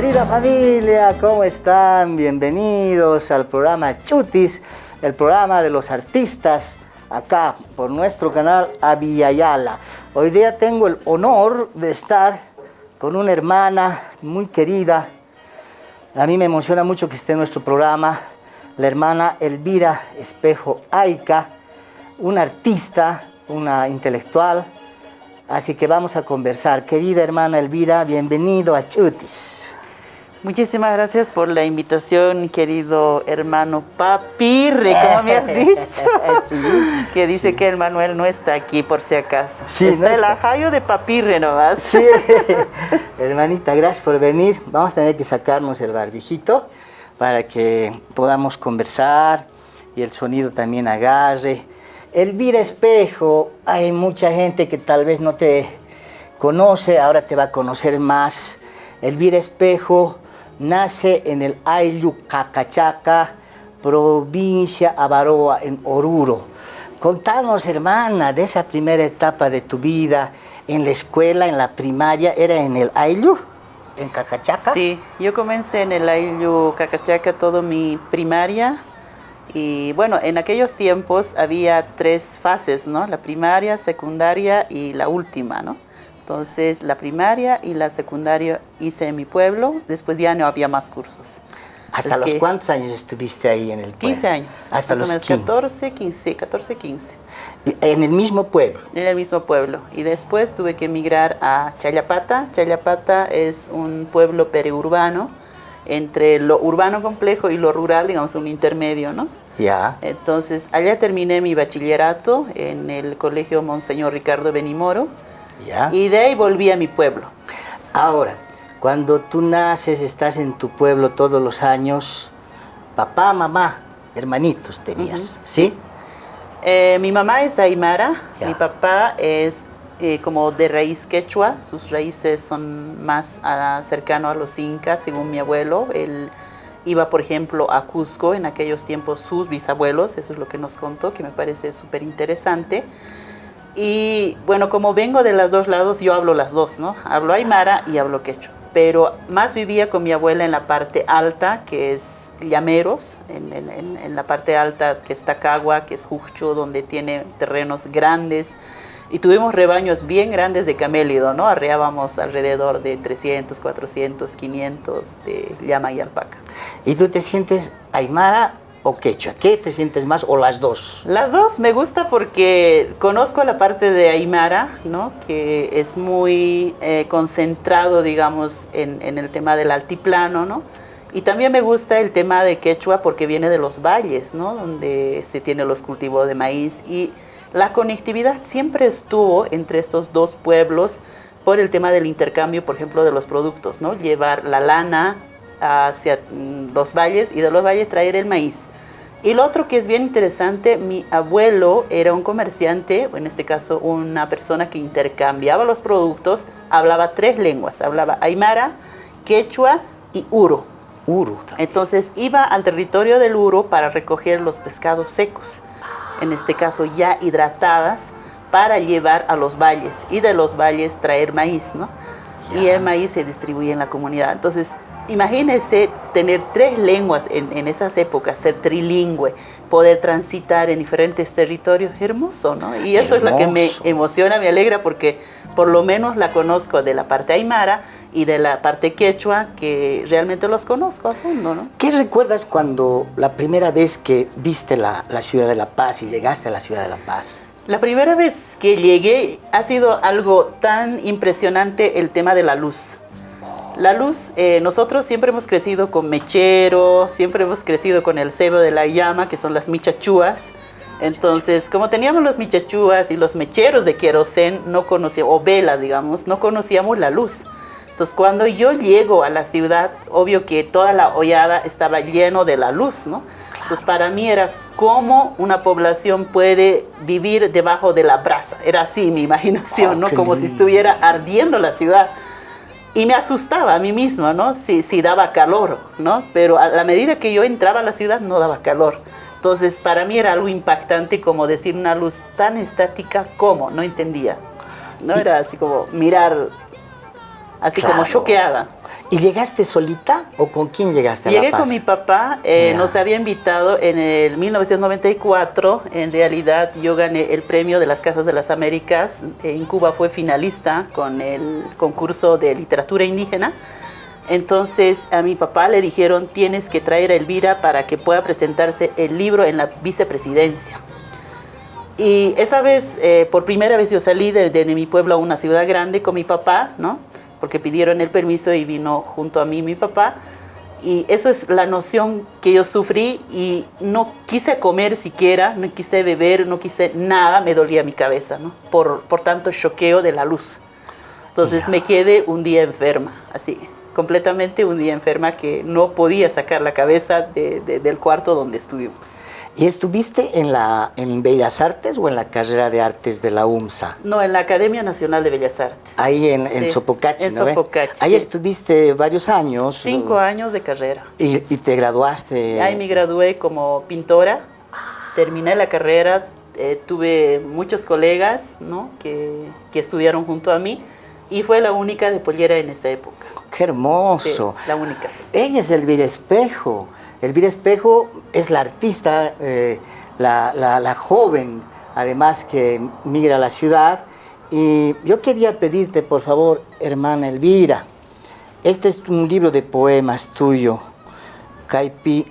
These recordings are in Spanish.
Querida familia, ¿cómo están? Bienvenidos al programa Chutis, el programa de los artistas, acá por nuestro canal Avillayala. Hoy día tengo el honor de estar con una hermana muy querida. A mí me emociona mucho que esté en nuestro programa, la hermana Elvira Espejo Aica, una artista, una intelectual. Así que vamos a conversar. Querida hermana Elvira, bienvenido a Chutis. Muchísimas gracias por la invitación, querido hermano Papirre, como me has dicho. que dice que el Manuel no está aquí, por si acaso. Sí, está no el está. ajayo de Papirre nomás. Sí, hermanita, gracias por venir. Vamos a tener que sacarnos el barbijito para que podamos conversar y el sonido también agarre. Elvira Espejo, hay mucha gente que tal vez no te conoce, ahora te va a conocer más. Elvira Espejo nace en el Ayllu Cacachaca, provincia Avaroa, en Oruro. Contanos, hermana, de esa primera etapa de tu vida en la escuela, en la primaria, ¿era en el Ayllu? ¿En Cacachaca? Sí, yo comencé en el Ayllu Cacachaca todo mi primaria. Y bueno, en aquellos tiempos había tres fases, ¿no? La primaria, secundaria y la última, ¿no? Entonces, la primaria y la secundaria hice en mi pueblo, después ya no había más cursos. ¿Hasta Es los cuántos años estuviste ahí en el pueblo? 15 años. Hasta los o menos 15. 14, 15, 14, 15. En el mismo pueblo. En el mismo pueblo. Y después tuve que emigrar a Chayapata. Chayapata es un pueblo periurbano, entre lo urbano complejo y lo rural, digamos, un intermedio, ¿no? Ya. Entonces, allá terminé mi bachillerato en el colegio Monseñor Ricardo Benimoro Ya. y de ahí volví a mi pueblo. Ahora, cuando tú naces, estás en tu pueblo todos los años, papá, mamá, hermanitos tenías, Ujú, ¿sí? Eh, mi mamá es aymara, Ya. mi papá es eh, como de raíz quechua, sus raíces son más ah, cercano a los incas, según mi abuelo. Él iba, por ejemplo, a Cusco en aquellos tiempos sus bisabuelos, eso es lo que nos contó, que me parece súper interesante. Y bueno, como vengo de los dos lados, yo hablo las dos, ¿no? Hablo aymara y hablo quechua. Pero más vivía con mi abuela en la parte alta, que es Llameros, en, en- la parte alta que está Cagua, que es Jucho, donde tiene terrenos grandes. Y tuvimos rebaños bien grandes de camélido, ¿no? Arreábamos alrededor de 300, 400, 500 de llama y alpaca. ¿Y tú te sientes aymara o quechua? ¿Qué te sientes más o las dos? Las dos me gusta porque conozco la parte de Aymara, ¿no? que es muy eh, concentrado, digamos, en, en el tema del altiplano, ¿no? Y también me gusta el tema de Quechua porque viene de los valles, ¿no? Donde se tiene los cultivos de maíz y la conectividad siempre estuvo entre estos dos pueblos por el tema del intercambio, por ejemplo, de los productos, ¿no? Llevar la lana hacia mm, los valles y de los valles traer el maíz. Y lo otro que es bien interesante, mi abuelo era un comerciante, o en este caso una persona que intercambiaba los productos, hablaba tres lenguas, hablaba aymara, quechua y uro. Uru. también. Entonces iba al territorio del uro para recoger los pescados secos, en este caso ya hidratadas, para llevar a los valles y de los valles traer maíz, ¿no? Y el maíz se distribuye en la comunidad. Entonces, imagínense tener tres lenguas en, en esas épocas, ser trilingüe, poder transitar en diferentes territorios, hermoso, ¿no? Y eso es lo que me Hermoso. emociona, me alegra porque por lo menos la conozco de la parte aymara y de la parte quechua, que realmente los conozco a fondo, ¿no? ¿Qué recuerdas cuando la primera vez que viste la, la ciudad de La Paz y llegaste a la ciudad de La Paz? La primera vez que llegué ha sido algo tan impresionante el tema de la luz. La luz, eh, nosotros siempre hemos crecido con mechero, siempre hemos crecido con el cebo de la llama, que son las michachúas. Entonces, como teníamos los michachúas y los mecheros de querosén, no conocíamos, o velas, digamos, no conocíamos la luz. Entonces, cuando yo llego a la ciudad, obvio que toda la hollada estaba lleno de la luz, ¿no? Entonces, para mí era cómo una población puede vivir debajo de la brasa. Era así mi imaginación, Oh, ¿no? Como si estuviera ardiendo la ciudad. Y me asustaba a mí misma, ¿no? Si, si daba calor, ¿no? Pero a la medida que yo entraba a la ciudad no daba calor. Entonces, para mí era algo impactante como decir una luz tan estática como, no entendía. No era así como mirar, así como Claro. choqueada. ¿Y llegaste solita o con quién llegaste a Llegué La Paz? con mi papá, eh, nos había invitado en el 1994, en realidad yo gané el premio de las Casas de las Américas, en Cuba fue finalista con el concurso de literatura indígena, entonces a mi papá le dijeron tienes que traer a Elvira para que pueda presentarse el libro en la vicepresidencia. Y esa vez, eh, por primera vez yo salí de, de mi pueblo a una ciudad grande con mi papá, ¿no? Porque pidieron el permiso y vino junto a mí mi papá. Y eso es la noción que yo sufrí y no quise comer siquiera, no quise beber, no quise nada, me dolía mi cabeza, ¿no? Por, por tanto choqueo de la luz. Entonces me quedé un día enferma, así, completamente un día enferma que no podía sacar la cabeza de, de, del cuarto donde estuvimos. ¿Y estuviste en, la, en Bellas Artes o en la carrera de artes de la UMSA? No, en la Academia Nacional de Bellas Artes. Ahí en, sí, en Sopocachi, en ¿no? Sopocachi, Ahí sí. estuviste varios años. Cinco años de carrera. ¿Y, y te graduaste? Ahí me gradué como pintora, terminé la carrera, eh, tuve muchos colegas ¿no? que, que estudiaron junto a mí y fue la única de pollera en esa época. ¡Qué hermoso! Sí, la única. Ella es Elvira Espejo. Elvira Espejo es la artista, eh, la, la, la, joven, además que migra a la ciudad. Y yo quería pedirte, por favor, hermana Elvira, este es un libro de poemas tuyo, Caipi,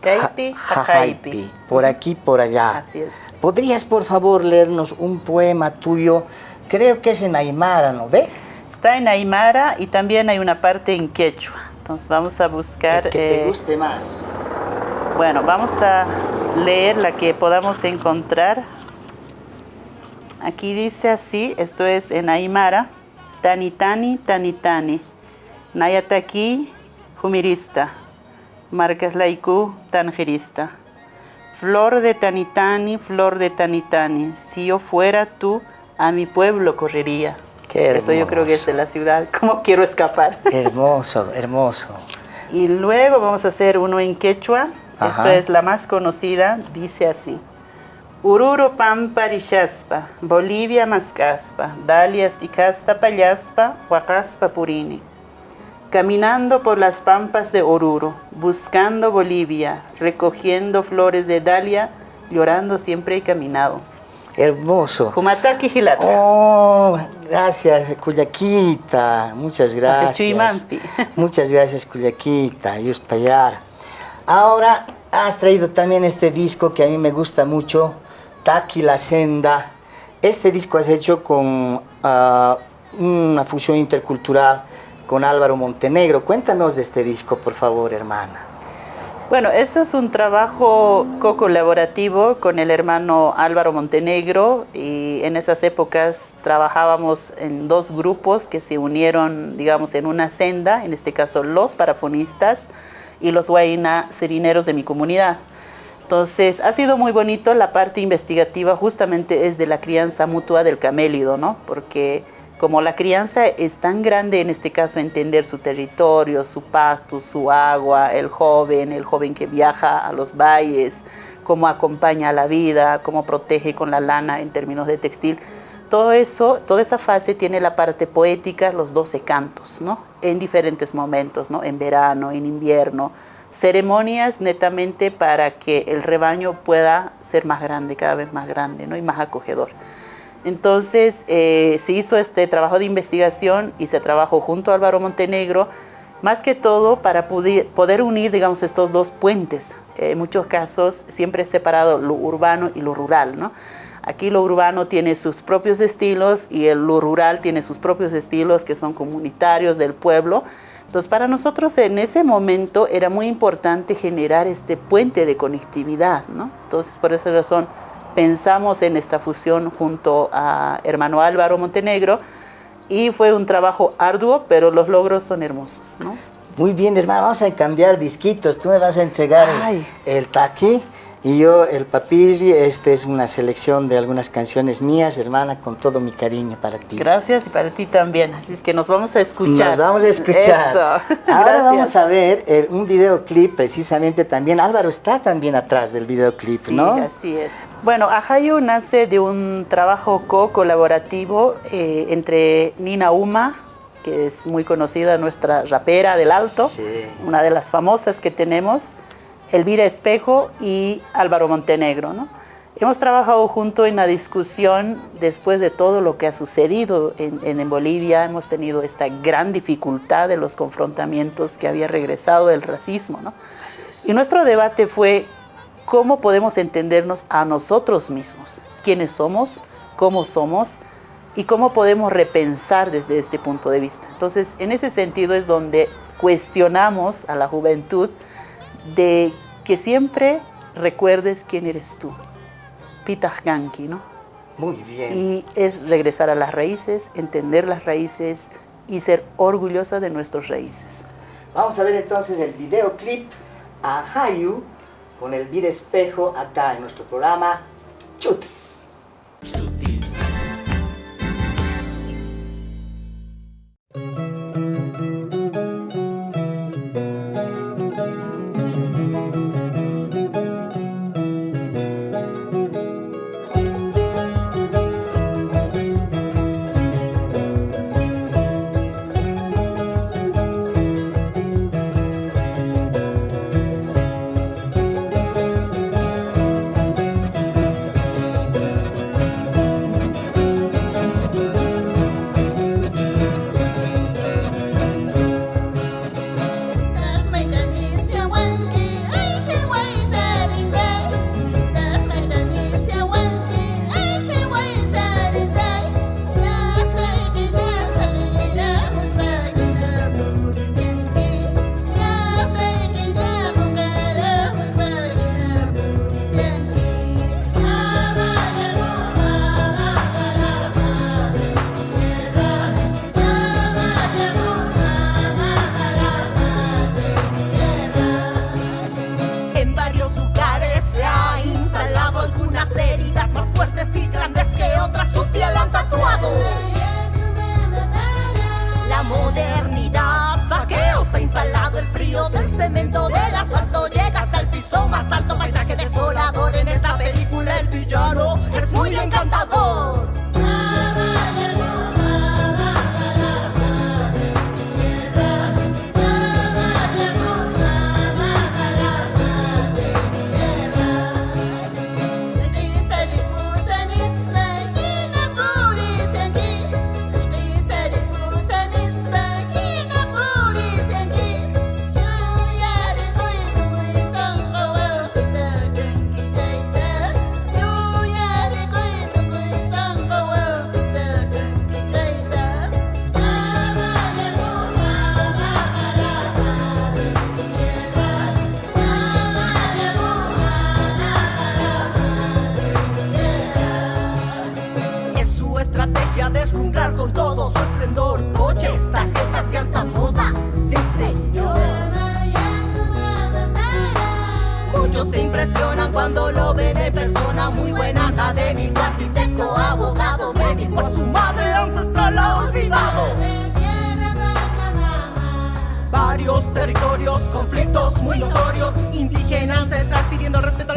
Caipi, Jajaipi. por aquí, por allá. Así es. ¿Podrías, por favor, leernos un poema tuyo? Creo que es en Aymara, ¿no ve? Está en Aymara y también hay una parte en quechua. Entonces vamos a buscar... El que te eh, guste más. Bueno, vamos a leer la que podamos encontrar. Aquí dice así, esto es en Aymara. Tanitani, tanitani. Nayataki, humirista. Marcas laiku, tangerista. Flor de tanitani, flor de tanitani. Si yo fuera tú, a mi pueblo correría. Qué Eso yo creo que es de la ciudad. ¿Cómo quiero escapar? Hermoso, hermoso. Y luego vamos a hacer uno en quechua. Ajá. Esto es la más conocida. Dice así. Ururo pampa rishaspa, Bolivia mascaspa, dalias y casta payaspa, huacaspa purini. Caminando por las pampas de Oruro, buscando Bolivia, recogiendo flores de dalia, llorando siempre he caminado. Hermoso. Kumataki Gilata. Oh, gracias, Cuyaquita. Muchas gracias. Muchas gracias, Cuyaquita. Yuspayar. Ahora has traído también este disco que a mí me gusta mucho, Taki la Senda. Este disco has hecho con uh, una fusión intercultural con Álvaro Montenegro. Cuéntanos de este disco, por favor, hermana. Bueno, eso es un trabajo co-colaborativo con el hermano Álvaro Montenegro y en esas épocas trabajábamos en dos grupos que se unieron, digamos, en una senda, en este caso los parafonistas y los guaina serineros de mi comunidad. Entonces, ha sido muy bonito, la parte investigativa justamente es de la crianza mutua del camélido, ¿no? Porque como la crianza es tan grande, en este caso entender su territorio, su pasto, su agua, el joven, el joven que viaja a los valles, cómo acompaña a la vida, cómo protege con la lana en términos de textil, todo eso, toda esa fase tiene la parte poética, los 12 cantos, ¿no? En diferentes momentos, ¿no? En verano, en invierno, ceremonias netamente para que el rebaño pueda ser más grande, cada vez más grande, ¿no? Y más acogedor. Entonces eh, se hizo este trabajo de investigación y se trabajó junto a Álvaro Montenegro, más que todo para poder, unir, digamos, estos dos puentes. Eh, en muchos casos siempre es separado lo urbano y lo rural, ¿no? Aquí lo urbano tiene sus propios estilos y el, lo rural tiene sus propios estilos que son comunitarios del pueblo. Entonces, para nosotros en ese momento era muy importante generar este puente de conectividad, ¿no? Entonces, por esa razón, pensamos en esta fusión junto a hermano Álvaro Montenegro y fue un trabajo arduo, pero los logros son hermosos. ¿no? Muy bien, hermano, vamos a cambiar disquitos. Tú me vas a entregar el, el taqui y yo el papirri. Esta es una selección de algunas canciones mías, hermana, con todo mi cariño para ti. Gracias y para ti también. Así es que nos vamos a escuchar. Nos vamos a escuchar. Eso. Ahora Gracias. vamos a ver el, un videoclip precisamente también. Álvaro está también atrás del videoclip, sí, ¿no? así es. Bueno, Ajayu nace de un trabajo co-colaborativo eh, entre Nina Uma, que es muy conocida, nuestra rapera del Alto, una de las famosas que tenemos, Elvira Espejo y Álvaro Montenegro. ¿no? Hemos trabajado junto en la discusión después de todo lo que ha sucedido en, en, Bolivia. Hemos tenido esta gran dificultad de los confrontamientos que había regresado el racismo. ¿no? Y nuestro debate fue cómo podemos entendernos a nosotros mismos, quiénes somos, cómo somos y cómo podemos repensar desde este punto de vista. Entonces, en ese sentido es donde cuestionamos a la juventud de que siempre recuerdes quién eres tú. Ganki, ¿no? Muy bien. Y es regresar a las raíces, entender las raíces y ser orgullosa de nuestras raíces. Vamos a ver entonces el videoclip a Hayu con el Vir Espejo acá en nuestro programa